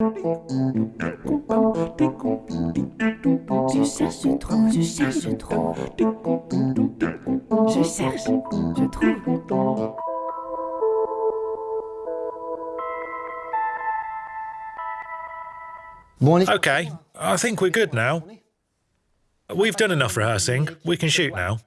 Je cherche trop, je cherche trop. Je cherche, je trouve. Okay, I think we're good now. We've done enough rehearsing. We can shoot now.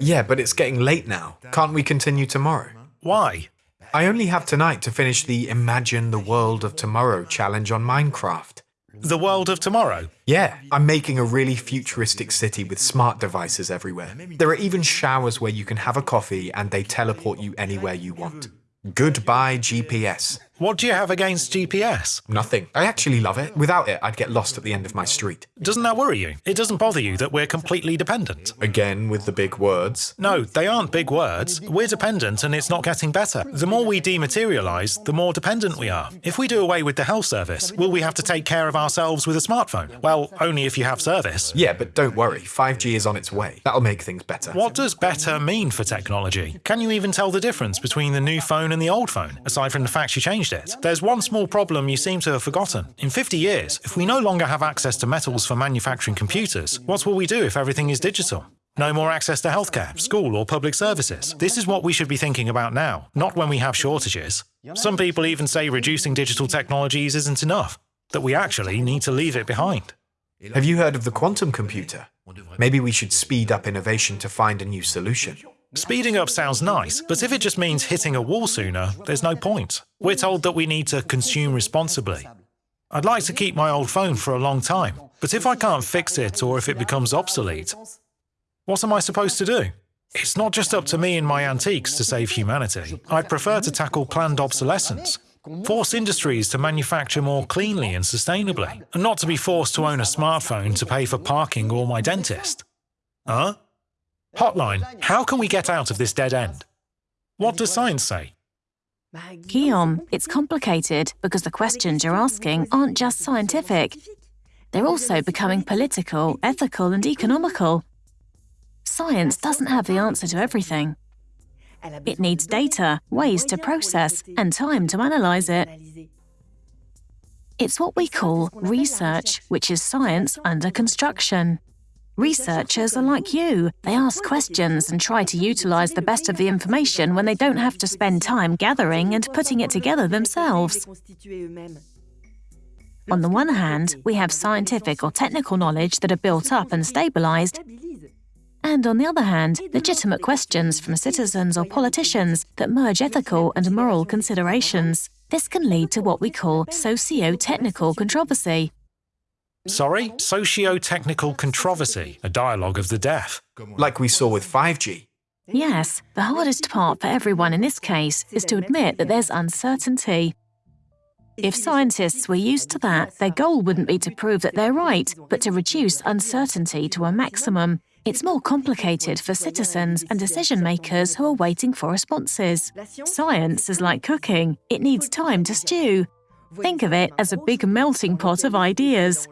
Yeah, but it's getting late now. Can't we continue tomorrow? Why? I only have tonight to finish the Imagine the World of Tomorrow challenge on Minecraft. The world of tomorrow. Yeah, I'm making a really futuristic city with smart devices everywhere. There are even showers where you can have a coffee and they teleport you anywhere you want. Goodbye GPS. What do you have against GPS? Nothing. I actually love it. Without it, I'd get lost at the end of my street. Doesn't that worry you? It doesn't bother you that we're completely dependent? Again with the big words. No, they aren't big words. We're dependent and it's not getting better. The more we dematerialise, the more dependent we are. If we do away with the health service, will we have to take care of ourselves with a smartphone? Well, only if you have service. Yeah, but don't worry, 5G is on its way. That'll make things better. What does better mean for technology? Can you even tell the difference between the new phone and the old phone, aside from the fact you changed it? There's one small problem you seem to have forgotten. In 50 years, if we no longer have access to metals for manufacturing computers, what will we do if everything is digital? No more access to healthcare, school, or public services. This is what we should be thinking about now, not when we have shortages. Some people even say reducing digital technologies isn't enough, that we actually need to leave it behind. Have you heard of the quantum computer? Maybe we should speed up innovation to find a new solution. Speeding up sounds nice, but if it just means hitting a wall sooner, there's no point. We're told that we need to consume responsibly. I'd like to keep my old phone for a long time, but if I can't fix it or if it becomes obsolete, what am I supposed to do? It's not just up to me and my antiques to save humanity. I'd prefer to tackle planned obsolescence. Force industries to manufacture more cleanly and sustainably, and not to be forced to own a smartphone to pay for parking or my dentist. Huh? Hotline, how can we get out of this dead end? What does science say? Guillaume, it's complicated because the questions you're asking aren't just scientific. They're also becoming political, ethical, and economical. Science doesn't have the answer to everything. It needs data, ways to process, and time to analyse it. It's what we call research, which is science under construction. Researchers are like you. They ask questions and try to utilise the best of the information when they don't have to spend time gathering and putting it together themselves. On the one hand, we have scientific or technical knowledge that are built up and stabilised, and on the other hand, legitimate questions from citizens or politicians that merge ethical and moral considerations. This can lead to what we call socio-technical controversy, Sorry? Socio-technical controversy, a dialogue of the deaf. Like we saw with 5G. Yes, the hardest part for everyone in this case is to admit that there's uncertainty. If scientists were used to that, their goal wouldn't be to prove that they're right, but to reduce uncertainty to a maximum. It's more complicated for citizens and decision makers who are waiting for responses. Science is like cooking, it needs time to stew. Think of it as a big melting pot of ideas.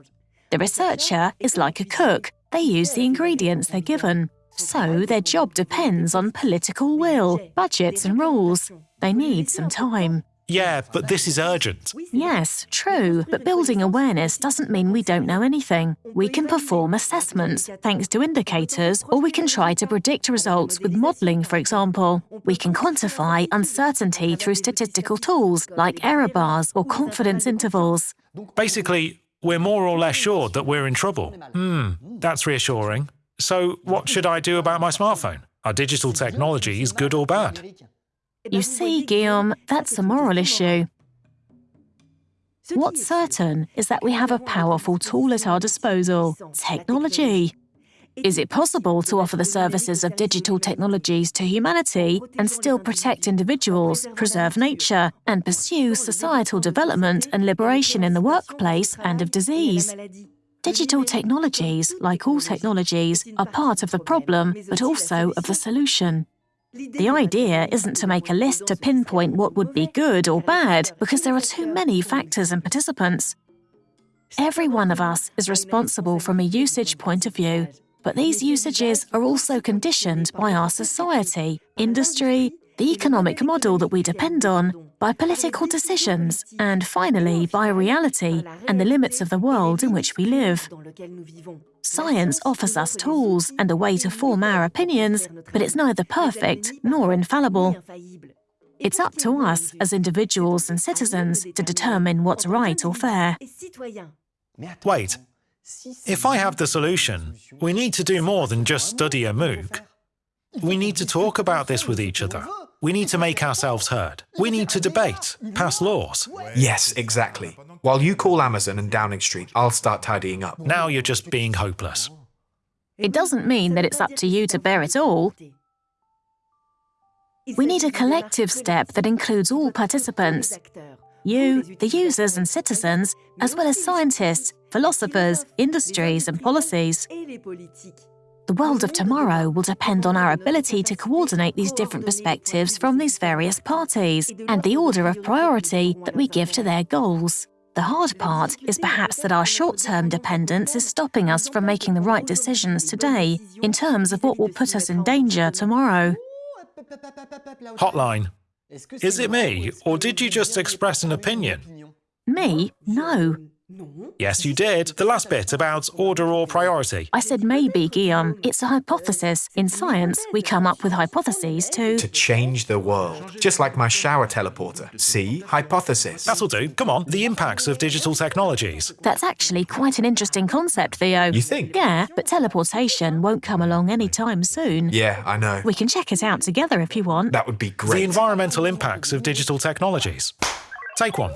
The researcher is like a cook. They use the ingredients they're given. So their job depends on political will, budgets and rules. They need some time. Yeah, but this is urgent. Yes, true, but building awareness doesn't mean we don't know anything. We can perform assessments, thanks to indicators, or we can try to predict results with modelling, for example. We can quantify uncertainty through statistical tools, like error bars or confidence intervals. Basically, we're more or less sure that we're in trouble. Hmm, that's reassuring. So, what should I do about my smartphone? Are digital technologies good or bad? You see, Guillaume, that's a moral issue. What's certain is that we have a powerful tool at our disposal technology. Is it possible to offer the services of digital technologies to humanity and still protect individuals, preserve nature, and pursue societal development and liberation in the workplace and of disease? Digital technologies, like all technologies, are part of the problem, but also of the solution. The idea isn't to make a list to pinpoint what would be good or bad, because there are too many factors and participants. Every one of us is responsible from a usage point of view, but these usages are also conditioned by our society, industry, the economic model that we depend on, by political decisions, and finally by reality and the limits of the world in which we live. Science offers us tools and a way to form our opinions, but it's neither perfect nor infallible. It's up to us as individuals and citizens to determine what's right or fair. Wait, if I have the solution, we need to do more than just study a MOOC. We need to talk about this with each other. We need to make ourselves heard. We need to debate, pass laws. Yes, exactly. While you call Amazon and Downing Street, I'll start tidying up. Now you're just being hopeless. It doesn't mean that it's up to you to bear it all. We need a collective step that includes all participants you, the users and citizens, as well as scientists, philosophers, industries, and policies. The world of tomorrow will depend on our ability to coordinate these different perspectives from these various parties and the order of priority that we give to their goals. The hard part is perhaps that our short term dependence is stopping us from making the right decisions today in terms of what will put us in danger tomorrow. Hotline. Is it me, or did you just express an opinion? Me? No. Yes, you did. The last bit about order or priority. I said maybe, Guillaume. It's a hypothesis. In science, we come up with hypotheses to. To change the world. Just like my shower teleporter. See? Hypothesis. That'll do. Come on. The impacts of digital technologies. That's actually quite an interesting concept, Theo. You think? Yeah, but teleportation won't come along anytime soon. Yeah, I know. We can check it out together if you want. That would be great. The environmental impacts of digital technologies. Take one.